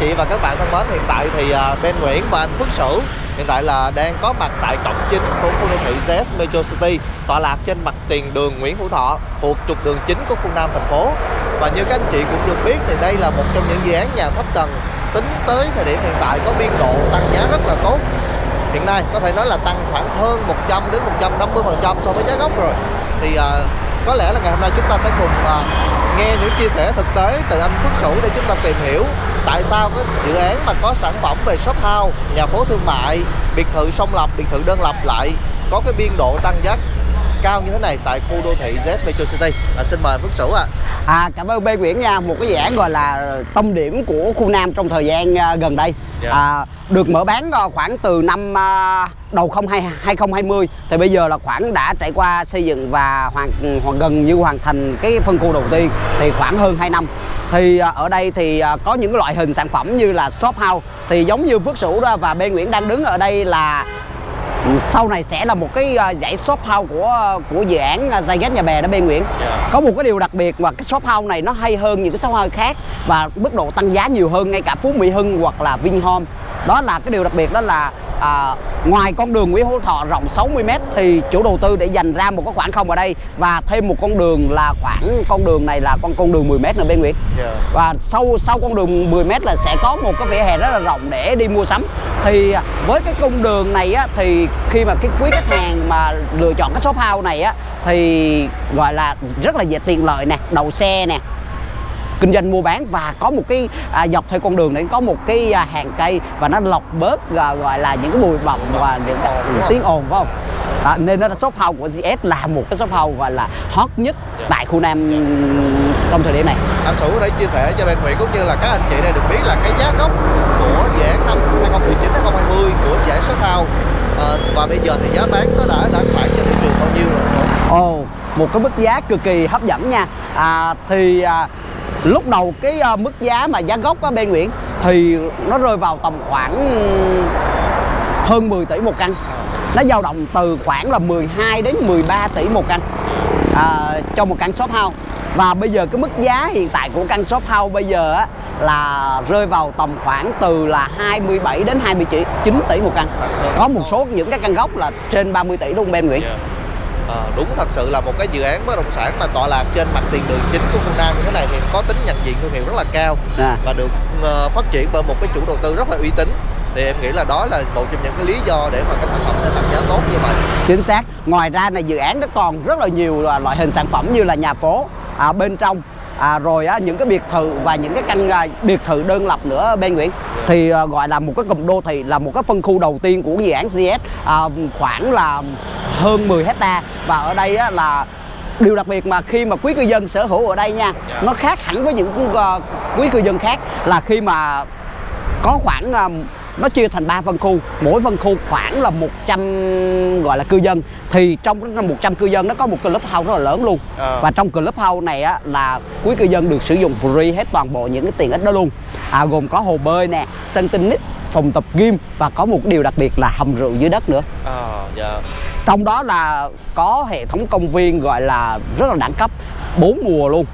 chị và các bạn thân mến, hiện tại thì à, bên Ben Nguyễn và anh Phước Sửu hiện tại là đang có mặt tại cổng chính của khu đô thị ZS Metro City tọa lạc trên mặt tiền đường Nguyễn Hữu Thọ thuộc trục đường chính của khu Nam thành phố. Và như các anh chị cũng được biết thì đây là một trong những dự án nhà thấp tầng tính tới thời điểm hiện tại có biên độ tăng giá rất là tốt. Hiện nay có thể nói là tăng khoảng hơn 100 đến 150 phần trăm so với giá gốc rồi. Thì uh, có lẽ là ngày hôm nay chúng ta sẽ cùng uh, nghe những chia sẻ thực tế từ anh Phước Sửu để chúng ta tìm hiểu tại sao cái dự án mà có sản phẩm về shop house, nhà phố thương mại, biệt thự song lập, biệt thự đơn lập lại có cái biên độ tăng giá cao như thế này tại khu đô thị Z Metro City. À, xin mời Phước Sửu ạ. À. à cảm ơn Bê Nguyễn nha, một cái dự án gọi là tâm điểm của khu Nam trong thời gian uh, gần đây. Yeah. Dạ. À, được mở bán khoảng từ năm uh, đầu 2020 thì bây giờ là khoảng đã trải qua xây dựng và hoàn, hoàn gần như hoàn thành cái phân khu đầu tiên thì khoảng hơn 2 năm thì à, ở đây thì à, có những loại hình sản phẩm như là shop house thì giống như Phước Sửu và bên Nguyễn đang đứng ở đây là sau này sẽ là một cái à, dãy shop house của của dự án Zyget nhà bè đó bên Nguyễn yeah. Dạ. có một cái điều đặc biệt và cái shop house này nó hay hơn những cái shop house khác và mức độ tăng giá nhiều hơn ngay cả Phú Mỹ Hưng hoặc là Vinhome đó là cái điều đặc biệt đó là à, ngoài con đường Nguyễn Hữu Thọ rộng 60m thì chủ đầu tư để dành ra một cái khoảng không ở đây và thêm một con đường là khoảng con đường này là con con đường 10m nữa bên Nguyễn yeah. Dạ. và sau sau con đường 10m là sẽ có một cái vỉa hè rất là rộng để đi mua sắm thì với cái cung đường này á, thì khi mà cái quý khách hàng mà lựa chọn cái shop house này á thì gọi là rất là dễ tiện lợi nè đầu xe nè kinh doanh mua bán và có một cái à, dọc theo con đường đấy có một cái à, hàng cây và nó lọc bớt à, gọi là những cái bụi bặm và những cái tiếng ồn phải không? À, nên nó là shop house của GS là một cái shop house gọi là hot nhất yeah. Dạ. tại khu Nam trong thời điểm này. Anh Sủ để chia sẻ cho bên Nguyễn cũng như là các anh chị đây được biết là cái giá gốc của dự án năm 2019 2020 của giải shop house. À, và bây giờ thì giá bán nó đã đã khoảng cho thị trường bao nhiêu rồi Ồ, oh, một cái mức giá cực kỳ hấp dẫn nha. À, thì à, lúc đầu cái uh, mức giá mà giá gốc á bên Nguyễn thì nó rơi vào tầm khoảng hơn 10 tỷ một căn. Nó dao động từ khoảng là 12 đến 13 tỷ một căn à, cho một căn shop house. Và bây giờ cái mức giá hiện tại của căn shop house bây giờ á là rơi vào tầm khoảng từ là 27 đến 29 tỷ một căn. Có một số những cái căn gốc là trên 30 tỷ luôn bên Nguyễn. Yeah. Dạ à, đúng thật sự là một cái dự án bất động sản mà tọa lạc trên mặt tiền đường chính của phương Nam như thế này thì có tính nhận diện thương hiệu rất là cao à. và được uh, phát triển bởi một cái chủ đầu tư rất là uy tín. Thì em nghĩ là đó là một trong những cái lý do để mà cái sản phẩm nó tăng giá tốt như vậy. Chính xác. Ngoài ra này dự án nó còn rất là nhiều loại hình sản phẩm như là nhà phố à, bên trong. À, rồi á, những cái biệt thự và những cái căn à, biệt thự đơn lập nữa bên Nguyễn. Yeah. thì à, gọi là một cái cụm đô thị là một cái phân khu đầu tiên của dự án CS à, khoảng là hơn 10 hecta và ở đây á, là điều đặc biệt mà khi mà quý cư dân sở hữu ở đây nha yeah. Dạ. nó khác hẳn với những uh, quý cư dân khác là khi mà có khoảng uh, nó chia thành 3 phân khu mỗi phân khu khoảng là 100 gọi là cư dân thì trong 100 cư dân nó có một club house rất là lớn luôn à. và trong club house này á là quý cư dân được sử dụng free hết toàn bộ những cái tiện ích đó luôn à, gồm có hồ bơi nè sân tennis phòng tập gym và có một điều đặc biệt là hầm rượu dưới đất nữa à, yeah. Trong đó là có hệ thống công viên gọi là rất là đẳng cấp bốn mùa luôn.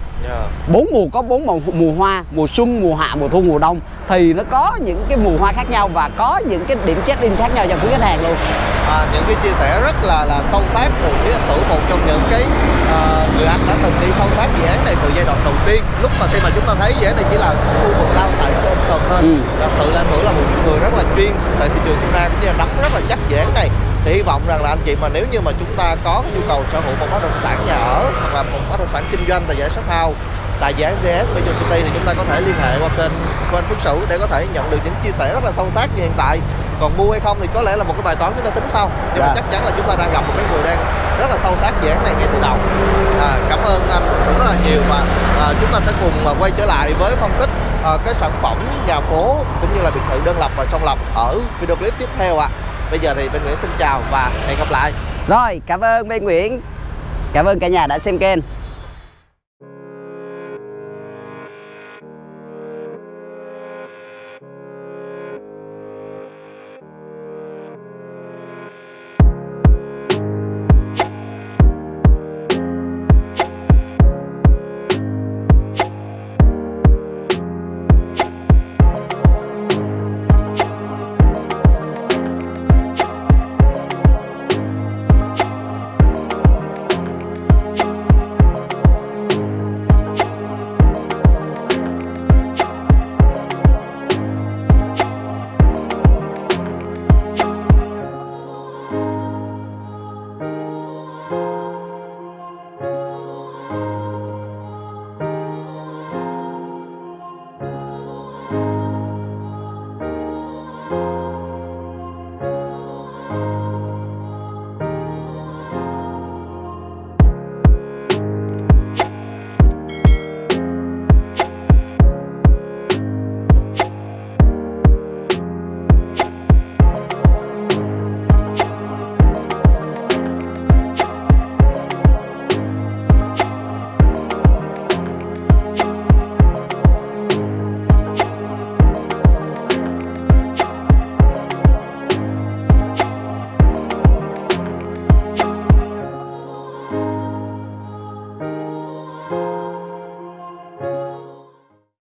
Bốn mùa có bốn mùa, mùa hoa mùa xuân mùa hạ mùa thu mùa đông. Thì nó có những cái mùa hoa khác nhau và có những cái điểm check in khác nhau cho quý khách hàng luôn. À, những cái chia sẻ rất là là sâu sắc từ phía anh Sủ một trong những cái uh, người anh đã từng đi sâu sát dự án này từ giai đoạn đầu tiên. Lúc mà khi mà chúng ta thấy dự án này chỉ là khu vực lao tại cần thôi. Ừ. thật sự là anh Hữu là một người rất là chuyên tại thị trường Việt Nam cũng như là nắm rất là chắc dự án này thì hy vọng rằng là anh chị mà nếu như mà chúng ta có nhu cầu sở hữu một bất động sản nhà ở hoặc là một bất động sản kinh doanh tại giải shop house tại dự án GS Metro City thì chúng ta có thể liên hệ qua kênh của anh Phước Sửu để có thể nhận được những chia sẻ rất là sâu sắc như hiện tại còn mua hay không thì có lẽ là một cái bài toán chúng ta tính sau nhưng yeah. mà dạ. chắc chắn là chúng ta đang gặp một cái người đang rất là sâu sát dự án này ngay từ đầu à, cảm ơn anh Phước Sửu rất là nhiều và à, chúng ta sẽ cùng quay trở lại với phân tích à, cái sản phẩm nhà phố cũng như là biệt thự đơn lập và song lập ở video clip tiếp theo ạ à bây giờ thì bên Nguyễn xin chào và hẹn gặp lại. Rồi, cảm ơn bên Nguyễn. Cảm ơn cả nhà đã xem kênh.